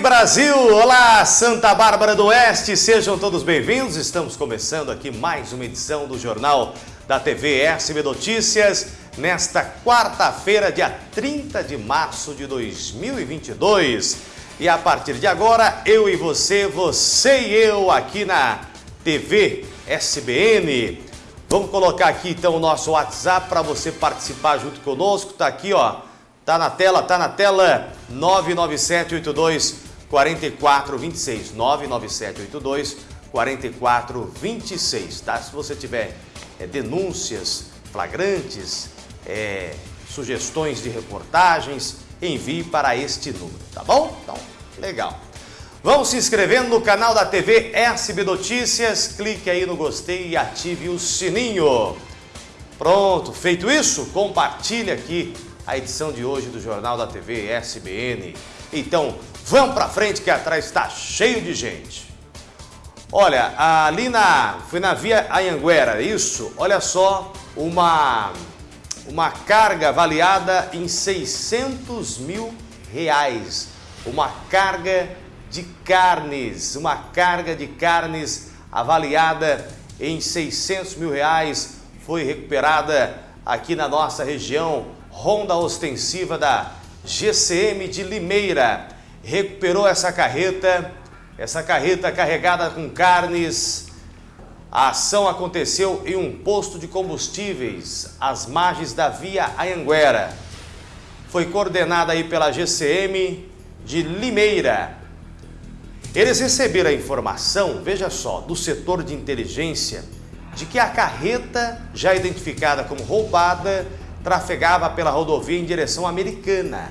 Brasil! Olá, Santa Bárbara do Oeste! Sejam todos bem-vindos. Estamos começando aqui mais uma edição do Jornal da TV SB Notícias nesta quarta-feira, dia 30 de março de 2022. E a partir de agora, eu e você, você e eu aqui na TV SBN. Vamos colocar aqui então o nosso WhatsApp para você participar junto conosco. Tá aqui, ó. Tá na tela, tá na tela 99782 4426. 99782 4426, tá? Se você tiver é, denúncias flagrantes, é, sugestões de reportagens, envie para este número, tá bom? Então, legal. Vão se inscrevendo no canal da TV SB Notícias, clique aí no gostei e ative o sininho. Pronto, feito isso, compartilhe aqui a edição de hoje do Jornal da TV SBN. Então, vamos para frente que atrás está cheio de gente. Olha, ali na, foi na Via Anhanguera, isso? Olha só, uma, uma carga avaliada em 600 mil reais. Uma carga de carnes, uma carga de carnes avaliada em 600 mil reais foi recuperada aqui na nossa região. Ronda ostensiva da GCM de Limeira recuperou essa carreta essa carreta carregada com carnes. A ação aconteceu em um posto de combustíveis às margens da Via Anhanguera. Foi coordenada aí pela GCM de Limeira. Eles receberam a informação, veja só, do setor de inteligência, de que a carreta, já identificada como roubada, trafegava pela rodovia em direção americana.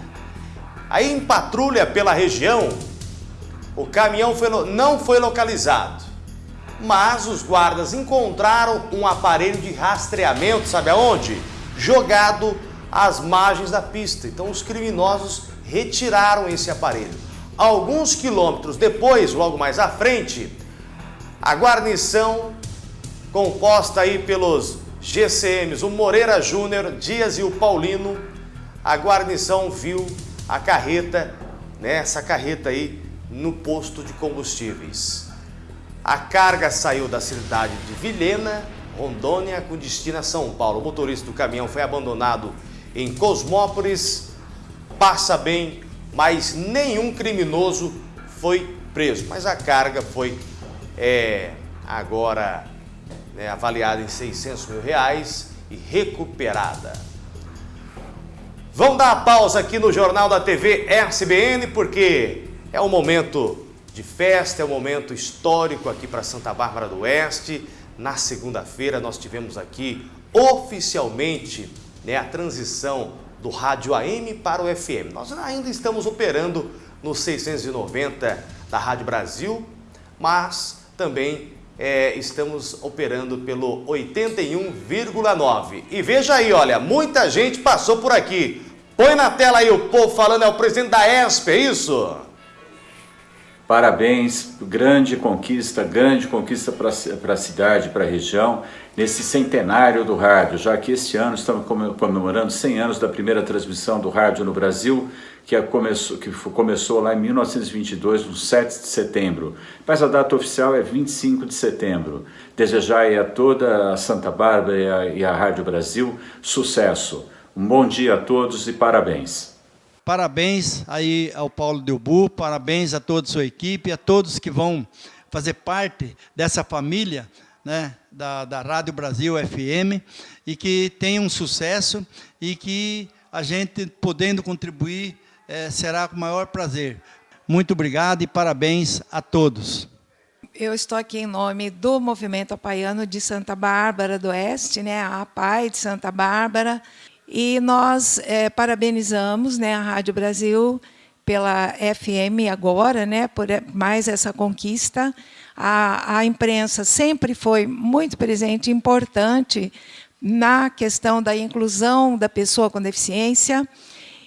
Aí em patrulha pela região, o caminhão foi, não foi localizado, mas os guardas encontraram um aparelho de rastreamento, sabe aonde? Jogado às margens da pista. Então os criminosos retiraram esse aparelho. Alguns quilômetros depois, logo mais à frente, a guarnição composta aí pelos GCMs, o Moreira Júnior, Dias e o Paulino, a guarnição viu a carreta, né, essa carreta aí no posto de combustíveis. A carga saiu da cidade de Vilhena, Rondônia, com destino a São Paulo. O motorista do caminhão foi abandonado em Cosmópolis, passa bem, mas nenhum criminoso foi preso. Mas a carga foi é, agora né, avaliada em 600 mil reais e recuperada. Vamos dar a pausa aqui no Jornal da TV SBN, porque é um momento de festa, é um momento histórico aqui para Santa Bárbara do Oeste. Na segunda-feira nós tivemos aqui oficialmente né, a transição do rádio AM para o FM. Nós ainda estamos operando no 690 da Rádio Brasil, mas também é, estamos operando pelo 81,9. E veja aí, olha, muita gente passou por aqui. Põe na tela aí o povo falando, é o presidente da ESP, é isso? Parabéns, grande conquista, grande conquista para a cidade, para a região, nesse centenário do rádio, já que este ano estamos comemorando 100 anos da primeira transmissão do rádio no Brasil, que, começou, que começou lá em 1922, no 7 de setembro. Mas a data oficial é 25 de setembro. Desejar a toda a Santa Bárbara e a, e a Rádio Brasil sucesso. Um bom dia a todos e parabéns. Parabéns aí ao Paulo Delbu, parabéns a toda a sua equipe, a todos que vão fazer parte dessa família né, da, da Rádio Brasil FM e que tenham sucesso e que a gente, podendo contribuir, é, será com o maior prazer. Muito obrigado e parabéns a todos. Eu estou aqui em nome do Movimento Apaiano de Santa Bárbara do Oeste, né, a APAI de Santa Bárbara, e nós é, parabenizamos né, a Rádio Brasil pela FM agora, né, por mais essa conquista. A, a imprensa sempre foi muito presente, importante na questão da inclusão da pessoa com deficiência.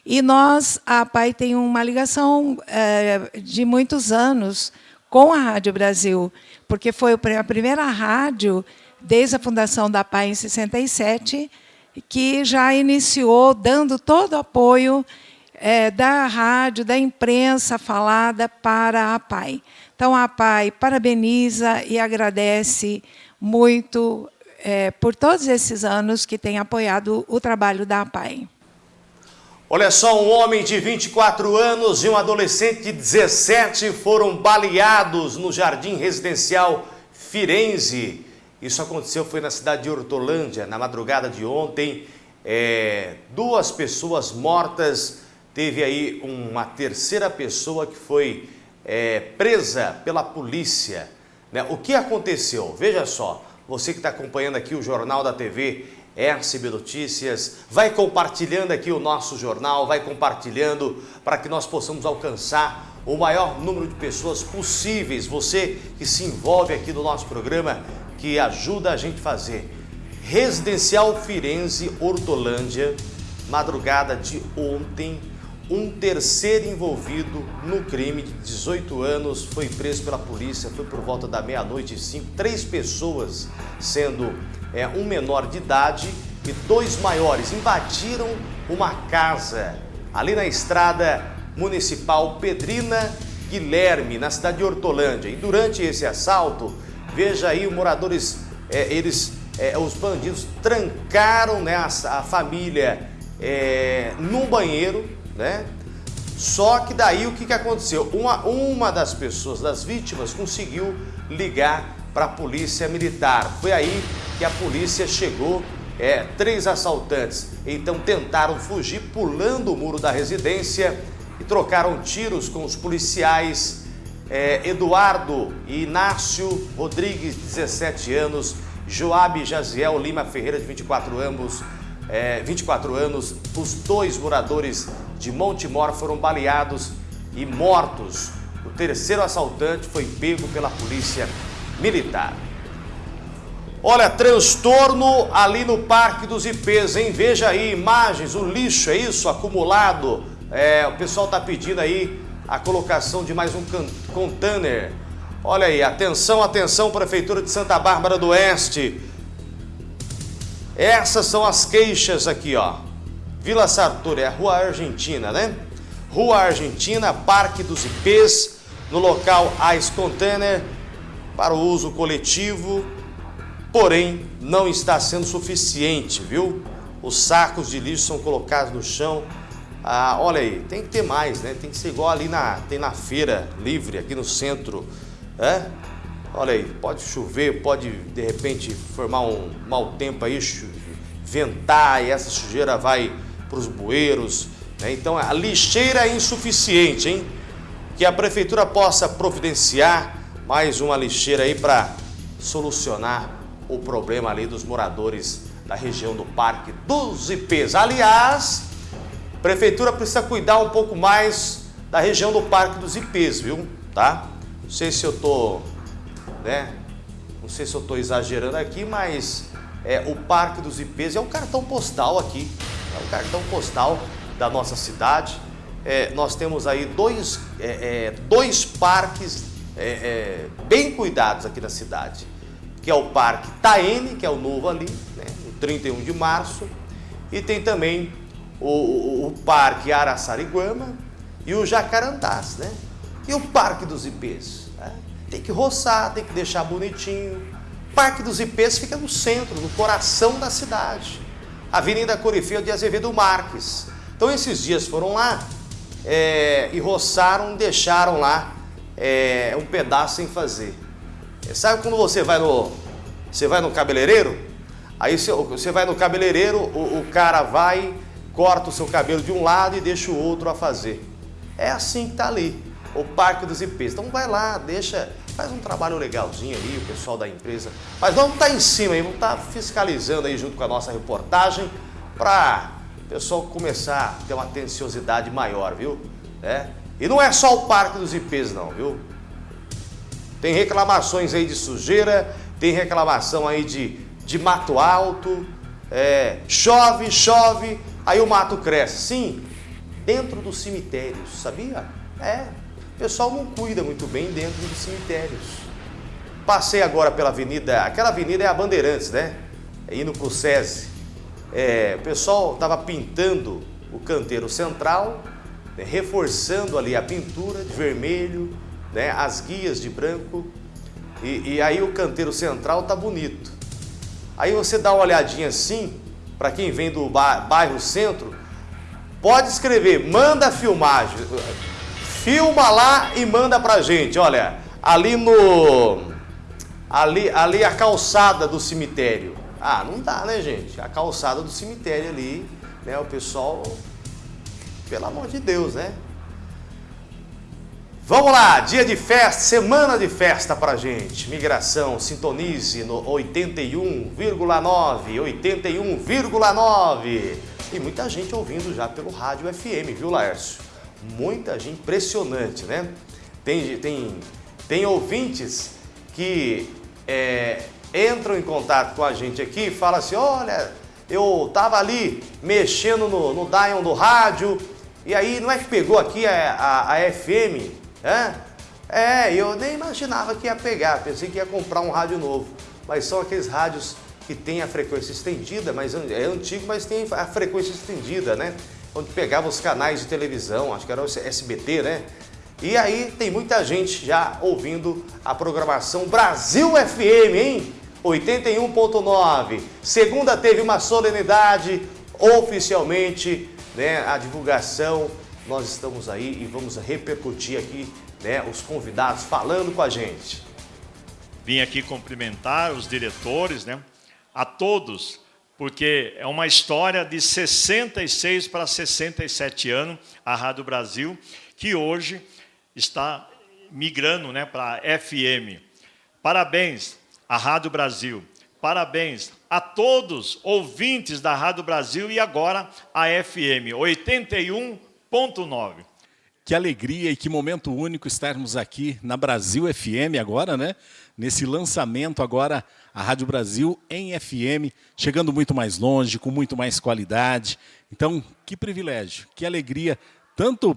E nós, a PAI tem uma ligação é, de muitos anos com a Rádio Brasil, porque foi a primeira rádio, desde a fundação da PAI em 67, que já iniciou dando todo o apoio é, da rádio, da imprensa falada para a PAI. Então, a PAI parabeniza e agradece muito é, por todos esses anos que tem apoiado o trabalho da PAI. Olha só, um homem de 24 anos e um adolescente de 17 foram baleados no jardim residencial Firenze. Isso aconteceu, foi na cidade de Hortolândia, na madrugada de ontem. É, duas pessoas mortas, teve aí uma terceira pessoa que foi é, presa pela polícia. Né? O que aconteceu? Veja só, você que está acompanhando aqui o Jornal da TV RCB Notícias, vai compartilhando aqui o nosso jornal, vai compartilhando para que nós possamos alcançar o maior número de pessoas possíveis. Você que se envolve aqui no nosso programa, que ajuda a gente a fazer. Residencial Firenze, Hortolândia, madrugada de ontem, um terceiro envolvido no crime de 18 anos foi preso pela polícia, foi por volta da meia-noite e cinco, três pessoas, sendo é, um menor de idade e dois maiores, invadiram uma casa ali na estrada municipal Pedrina Guilherme, na cidade de Hortolândia. E durante esse assalto, veja aí, os moradores, é, eles, é, os bandidos trancaram né, a, a família é, num banheiro, né? Só que daí o que, que aconteceu? Uma, uma das pessoas, das vítimas, conseguiu ligar para a polícia militar. Foi aí que a polícia chegou, é, três assaltantes então tentaram fugir pulando o muro da residência e trocaram tiros com os policiais é, Eduardo e Inácio Rodrigues, 17 anos, Joabe Jaziel Lima Ferreira, de 24 anos, é, 24 anos, os dois moradores de Montemor foram baleados e mortos. O terceiro assaltante foi pego pela polícia militar. Olha, transtorno ali no Parque dos IPs, hein? Veja aí imagens, o lixo, é isso? Acumulado. É, o pessoal está pedindo aí a colocação de mais um container. Olha aí, atenção, atenção, Prefeitura de Santa Bárbara do Oeste. Essas são as queixas aqui, ó. Vila Sartori, é a Rua Argentina, né? Rua Argentina, Parque dos IPs, no local Ice Container para o uso coletivo, porém não está sendo suficiente, viu? Os sacos de lixo são colocados no chão. Ah, olha aí, tem que ter mais, né? Tem que ser igual ali na, tem na feira livre, aqui no centro, é? Olha aí, pode chover, pode de repente formar um mau tempo aí, ventar e essa sujeira vai para os bueiros. Né? Então a lixeira é insuficiente, hein? Que a prefeitura possa providenciar mais uma lixeira aí para solucionar o problema ali dos moradores da região do Parque dos IPs. Aliás, a prefeitura precisa cuidar um pouco mais da região do Parque dos IPs, viu? Tá? Não sei se eu tô né? Não sei se eu estou exagerando aqui, mas é, o Parque dos IPs é um cartão postal aqui, é um cartão postal da nossa cidade. É, nós temos aí dois, é, é dois parques é, é, bem cuidados aqui na cidade, que é o Parque Taene, que é o novo ali, né, no 31 de março, e tem também o, o, o Parque Araçariguama e o Jacarandás, né? E o Parque dos IPs? Tem que roçar, tem que deixar bonitinho. Parque dos IPs fica no centro, no coração da cidade. Avenida Corifeu de Azevedo Marques. Então esses dias foram lá é, e roçaram, deixaram lá é, um pedaço sem fazer. Sabe quando você vai no, você vai no cabeleireiro? Aí você vai no cabeleireiro, o, o cara vai, corta o seu cabelo de um lado e deixa o outro a fazer. É assim que tá ali o Parque dos IPs. Então vai lá, deixa, faz um trabalho legalzinho aí, o pessoal da empresa. Mas vamos estar tá em cima aí, vamos estar tá fiscalizando aí junto com a nossa reportagem para o pessoal começar a ter uma atenciosidade maior, viu? É. E não é só o Parque dos IPs não, viu? Tem reclamações aí de sujeira, tem reclamação aí de, de mato alto, é, chove, chove, aí o mato cresce. Sim, dentro dos cemitérios, sabia? É, o pessoal não cuida muito bem dentro dos cemitérios. Passei agora pela avenida, aquela avenida é a Bandeirantes, né? Indo para o SESI. É, o pessoal estava pintando o canteiro central né, reforçando ali a pintura de vermelho, né, as guias de branco, e, e aí o canteiro central tá bonito. Aí você dá uma olhadinha assim, para quem vem do bairro centro, pode escrever, manda filmagem, filma lá e manda pra gente, olha, ali no, ali, ali a calçada do cemitério, ah, não dá né gente, a calçada do cemitério ali, né, o pessoal, pelo amor de Deus, né, Vamos lá, dia de festa, semana de festa pra gente. Migração, sintonize no 81,9, 81,9. E muita gente ouvindo já pelo rádio FM, viu, Laércio? Muita gente, impressionante, né? Tem, tem, tem ouvintes que é, entram em contato com a gente aqui e falam assim, olha, eu tava ali mexendo no, no do rádio, e aí não é que pegou aqui a, a, a FM é? É, eu nem imaginava que ia pegar, pensei que ia comprar um rádio novo. Mas são aqueles rádios que tem a frequência estendida, mas é antigo, mas tem a frequência estendida, né? Onde pegava os canais de televisão, acho que era o SBT, né? E aí tem muita gente já ouvindo a programação Brasil FM, hein? 81.9. Segunda teve uma solenidade, oficialmente, né? A divulgação nós estamos aí e vamos repercutir aqui né, os convidados falando com a gente. Vim aqui cumprimentar os diretores, né, a todos, porque é uma história de 66 para 67 anos, a Rádio Brasil, que hoje está migrando né, para a FM. Parabéns à Rádio Brasil, parabéns a todos ouvintes da Rádio Brasil e agora a FM 81 Ponto 9. Que alegria e que momento único estarmos aqui na Brasil FM agora, né? Nesse lançamento agora, a Rádio Brasil em FM, chegando muito mais longe, com muito mais qualidade. Então, que privilégio, que alegria, tanto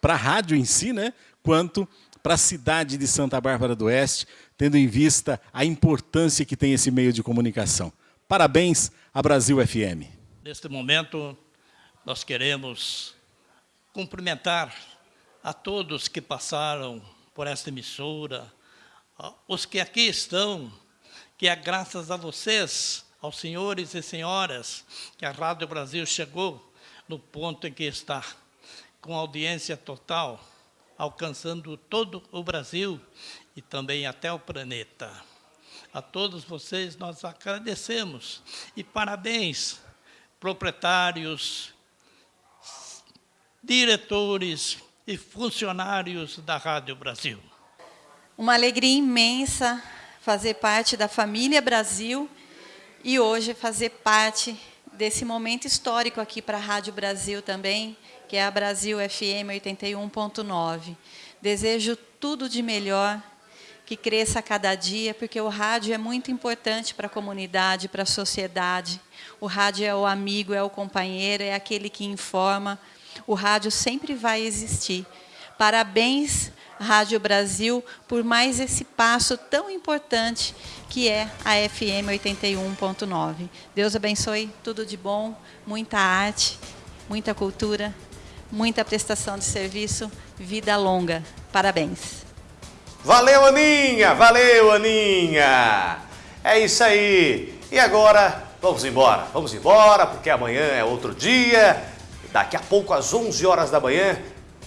para a rádio em si, né? Quanto para a cidade de Santa Bárbara do Oeste, tendo em vista a importância que tem esse meio de comunicação. Parabéns à Brasil FM. Neste momento, nós queremos cumprimentar a todos que passaram por esta emissora, os que aqui estão, que é graças a vocês, aos senhores e senhoras, que a Rádio Brasil chegou no ponto em que está, com audiência total, alcançando todo o Brasil e também até o planeta. A todos vocês nós agradecemos e parabéns, proprietários, diretores e funcionários da Rádio Brasil. Uma alegria imensa fazer parte da família Brasil e hoje fazer parte desse momento histórico aqui para a Rádio Brasil também, que é a Brasil FM 81.9. Desejo tudo de melhor, que cresça a cada dia, porque o rádio é muito importante para a comunidade, para a sociedade. O rádio é o amigo, é o companheiro, é aquele que informa, o rádio sempre vai existir. Parabéns, Rádio Brasil, por mais esse passo tão importante que é a FM 81.9. Deus abençoe tudo de bom, muita arte, muita cultura, muita prestação de serviço, vida longa. Parabéns. Valeu, Aninha! Valeu, Aninha! É isso aí. E agora, vamos embora. Vamos embora, porque amanhã é outro dia Daqui a pouco, às 11 horas da manhã,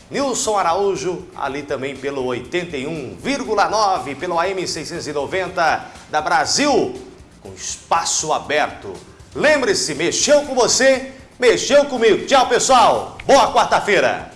Nilson Araújo, ali também pelo 81,9, pelo AM 690 da Brasil, com espaço aberto. Lembre-se, mexeu com você, mexeu comigo. Tchau, pessoal. Boa quarta-feira.